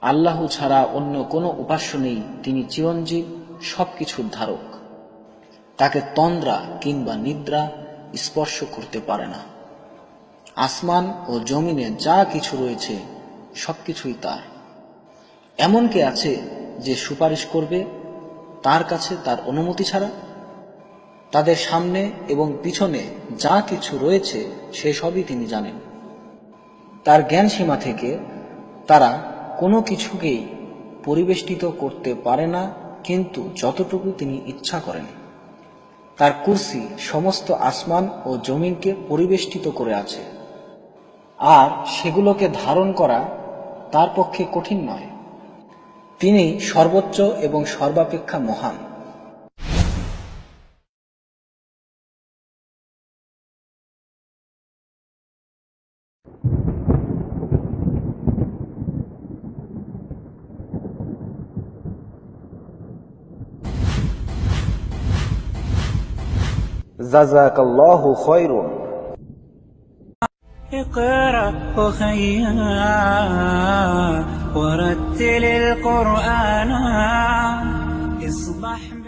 আল্লাহ ছাড়া অন্য কোনো উপাস্য নেই, তিনি চিরঞ্জীব, সবকিছুর ধারক। তাকে তন্দ্রা কিংবা নিদ্রা স্পর্শ করতে পারে না। আসমান ও জমিনে যা কিছু রয়েছে, সবকিছুই তার। এমন কে আছে যে সুপারিশ করবে, তার কাছে তার অনুমতি ছাড়া? তাদের সামনে এবং পিছনে যা কিছু রয়েছে, সে সবই তিনি জানেন। তার জ্ঞান সীমা থেকে তারা কোনো কিছুকেই পরিবেষ্টিত করতে পারে না, কিন্তু যতটুকু তিনি ইচ্ছা করেন। তার কুর্সি সমস্ত আসমান ও জমিনকে পরিবেষ্টিত করে আছে। আর সেগুলোকে ধারণ করা তার পক্ষে কঠিন নয়। তিনি সর্বোচ্চ এবং সর্বাপেক্ষা মহান। جزاك الله خير اقرأ أخيا ورتل القرآن. اصبح